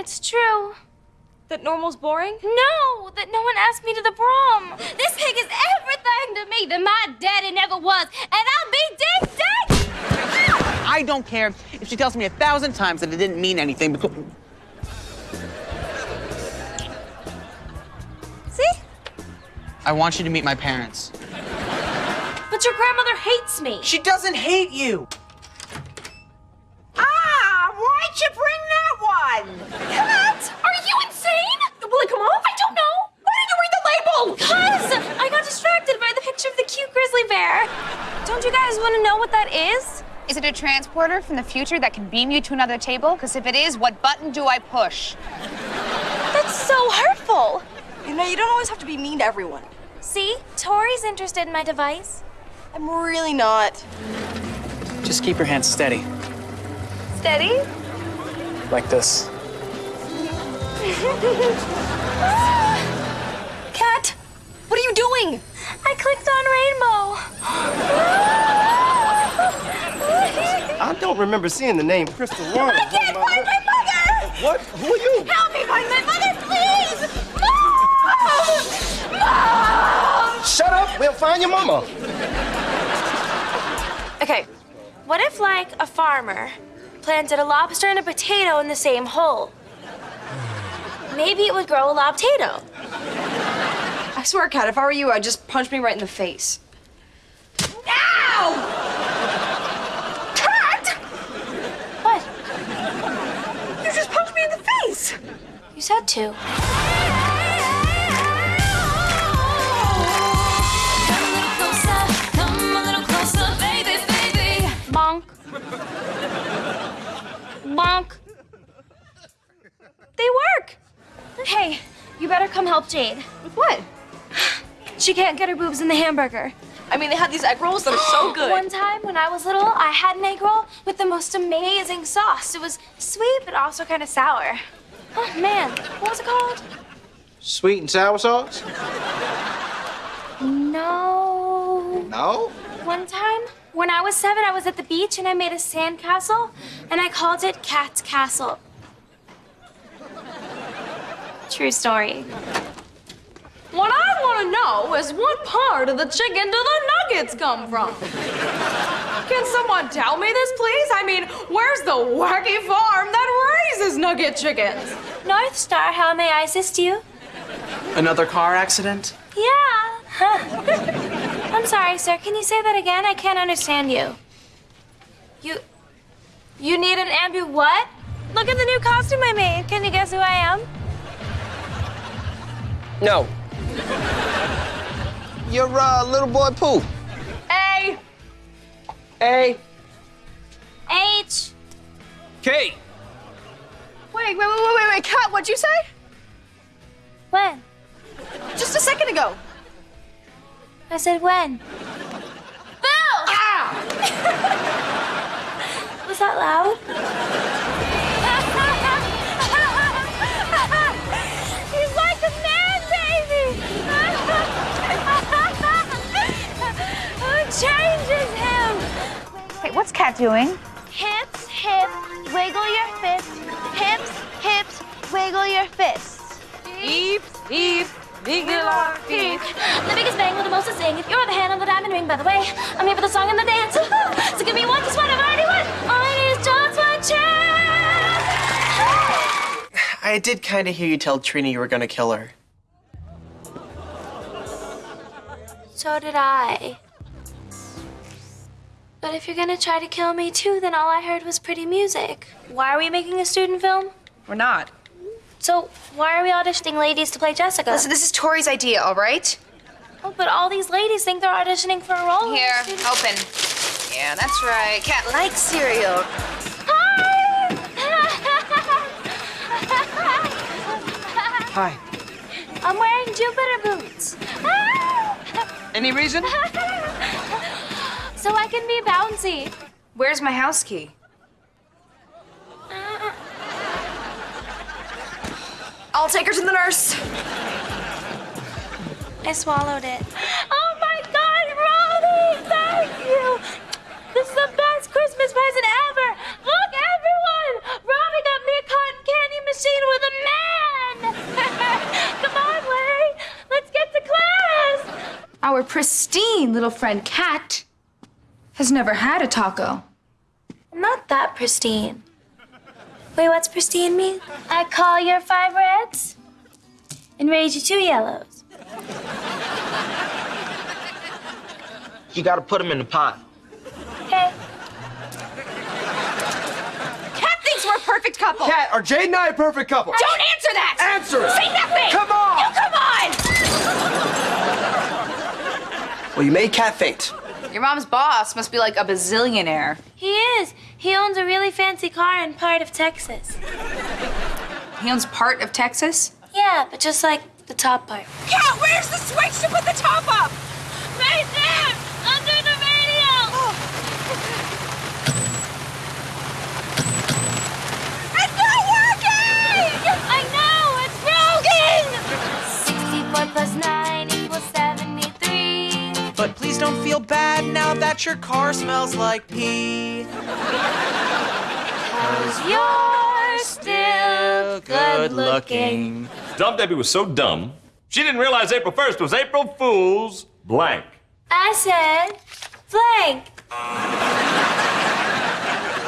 It's true. That normal's boring? No, that no one asked me to the prom. This pig is everything to me that my daddy never was, and I'll be ding ding. I don't care if she tells me a thousand times that it didn't mean anything because. See? I want you to meet my parents. But your grandmother hates me. She doesn't hate you. Ah, why'd you bring that one? What? Are you insane? Will it come off? I don't know. Why didn't you read the label? Cause I got distracted by the picture of the cute grizzly bear. Don't you guys want to know what that is? Is it a transporter from the future that can beam you to another table? Because if it is, what button do I push? That's so hurtful. You know, you don't always have to be mean to everyone. See, Tori's interested in my device. I'm really not. Just keep your hands steady, Steady? like this. Cat, what are you doing? I clicked on rainbow. I don't remember seeing the name Crystal Warren. I can't find my mother! What? Who are you? Help me find my mother, please! Mom! Mom! Shut up. We'll find your mama. Okay, what if, like, a farmer planted a lobster and a potato in the same hole? Maybe it would grow a lobtato. I swear, Cat, if I were you, I'd just punch me right in the face. Ow! Cat! What? You just punched me in the face! You said to. Bonk. Bonk. They work. Hey, you better come help Jade. With what? She can't get her boobs in the hamburger. I mean, they had these egg rolls that are so good. One time when I was little, I had an egg roll with the most amazing sauce. It was sweet, but also kind of sour. Oh, man. What was it called? Sweet and sour sauce? No. No. One time, when I was seven, I was at the beach and I made a sandcastle and I called it Cat's Castle. True story. What I want to know is what part of the chicken do the nuggets come from? Can someone tell me this, please? I mean, where's the wacky farm that raises nugget chickens? North Star, how may I assist you? Another car accident? Yeah. Huh. I'm sorry, sir. Can you say that again? I can't understand you. You. You need an ambu what? Look at the new costume I made. Can you guess who I am? No. You're uh, little boy Pooh. A. A. H. K. Wait, wait, wait, wait, wait, wait, Cat, what'd you say? When? Just a second ago. I said when. Bill! Ah! Was that loud? Wait, what's Cat doing? Hips, hips, wiggle your fists. Hips, hips, wiggle your fists. Eep, eep, wiggle our feet. The biggest bang with the most to sing. If you're the hand on the diamond ring, by the way, I'm here for the song and the dance. So give me one, just one, I've already won. All I need is just one chance. I did kind of hear you tell Trina you were gonna kill her. So did I. But if you're gonna try to kill me too, then all I heard was pretty music. Why are we making a student film? We're not. So why are we auditioning ladies to play Jessica? Listen, this is Tori's idea, all right? Oh, but all these ladies think they're auditioning for a role. Here, a student- open. Yeah, that's right. Cat likes cereal. Hi! Hi. I'm wearing Jupiter boots. Any reason? so I can be bouncy. Where's my house key? Uh. I'll take her to the nurse. I swallowed it. Oh my God, Robbie, thank you. This is the best Christmas present ever. Look, everyone, Robbie got me a cotton candy machine with a man. Come on, way. let's get to class. Our pristine little friend, Cat has never had a taco. I'm not that pristine. Wait, what's pristine mean? I call your five reds and raise you two yellows. You gotta put them in the pot. Okay. Cat thinks we're a perfect couple. Cat, are Jade and I a perfect couple? Don't answer that! Answer it! Say nothing! Come on! You come on! Well, you made Cat faint. Your mom's boss must be like a bazillionaire. He is. He owns a really fancy car in part of Texas. He owns part of Texas. Yeah, but just like the top part. Cat, where's the switch to put the top up? That your car smells like pee. Cause You're still good looking. Dumb Debbie was so dumb, she didn't realize April 1st was April Fool's blank. I said blank.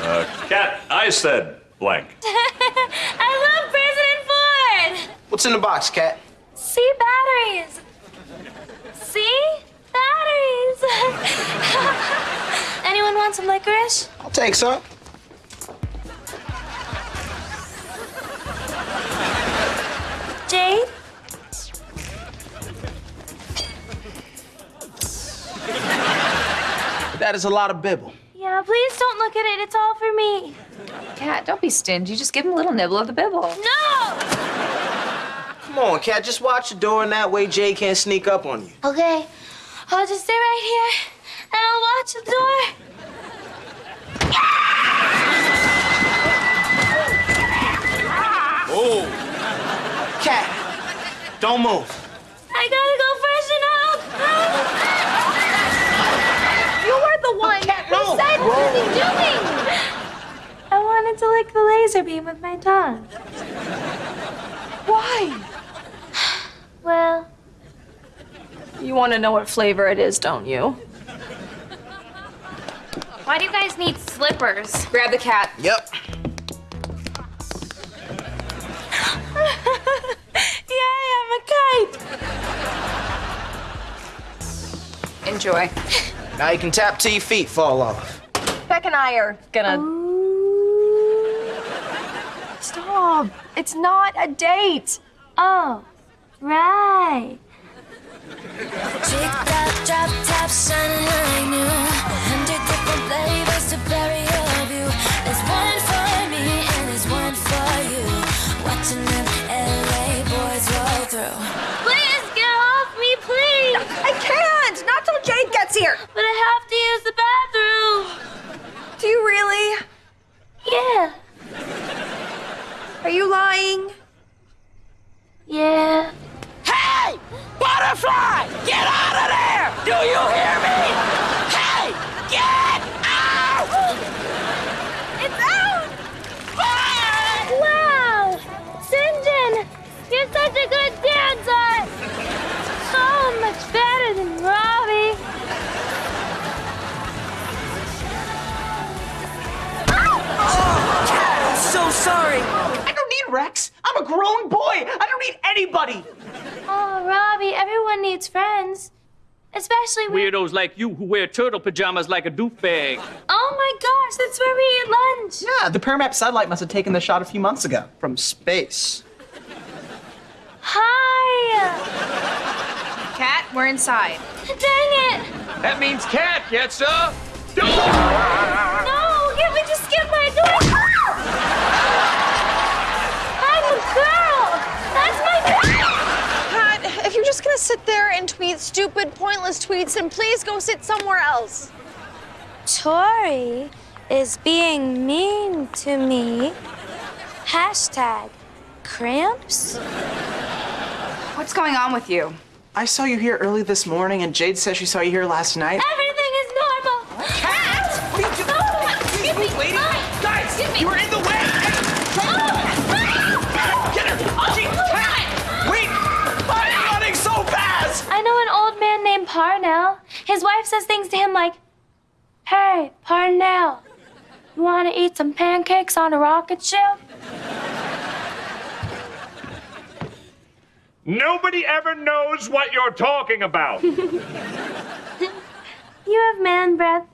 Uh, Cat, I said blank. I love President Ford! What's in the box, Cat? See batteries. See batteries. Anyone want some licorice? I'll take some. Jade? That is a lot of bibble. Yeah, please don't look at it. It's all for me. Cat, don't be stingy. Just give him a little nibble of the bibble. No! Come on, Cat, just watch the door, and that way Jade can't sneak up on you. Okay, I'll just stay right here and I'll watch the door. Don't move. I gotta go freshen up. You were the one who said what What is he doing? I wanted to lick the laser beam with my tongue. why? Well, You want to know what flavor it is, don't you? Why do you guys need slippers? Grab the cat. Yep. yay, I'm a kite. Enjoy. Now you can tap till your feet fall off. Beck and I are gonna. Stop. It's not a date. Oh, right. Chick top, drop here. But I have to use the bathroom. Do you really? Yeah. Are you lying? Yeah. Hey! Butterfly! Get out of there! Do you hear me? Hey! Get Rex. I'm a grown boy. I don't need anybody. Oh, Robbie, everyone needs friends. Especially when... Weirdos like you who wear turtle pajamas like a doofbag. Oh my gosh, that's where we eat lunch. Yeah, the Paramap satellite must have taken the shot a few months ago. From space. Hi! Cat, we're inside. Dang it! That means cat, yes, sir? No! Can't we just skip my door? I'm a girl! That's my Cat, if you're just gonna sit there and tweet stupid, pointless tweets, and please go sit somewhere else. Tori is being mean to me. Hashtag cramps? What's going on with you? I saw you here early this morning, and Jade says she saw you here last night. Everything man named Parnell. His wife says things to him like, Hey, Parnell, you want to eat some pancakes on a rocket ship? Nobody ever knows what you're talking about. You have man breath.